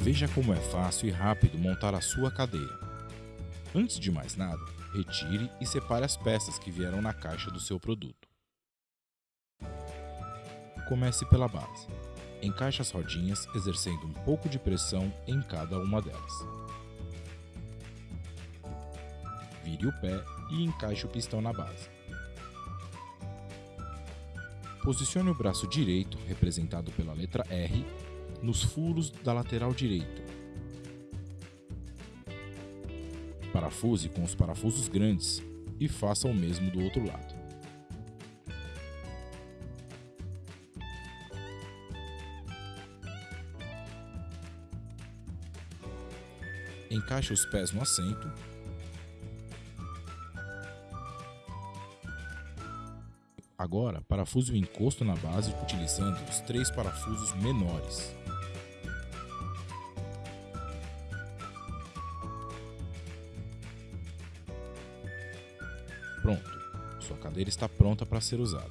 Veja como é fácil e rápido montar a sua cadeira. Antes de mais nada, retire e separe as peças que vieram na caixa do seu produto. Comece pela base. Encaixe as rodinhas exercendo um pouco de pressão em cada uma delas. Vire o pé e encaixe o pistão na base. Posicione o braço direito, representado pela letra R, nos furos da lateral direita. Parafuse com os parafusos grandes e faça o mesmo do outro lado. Encaixe os pés no assento Agora, parafuse o encosto na base utilizando os três parafusos menores. Pronto, sua cadeira está pronta para ser usada.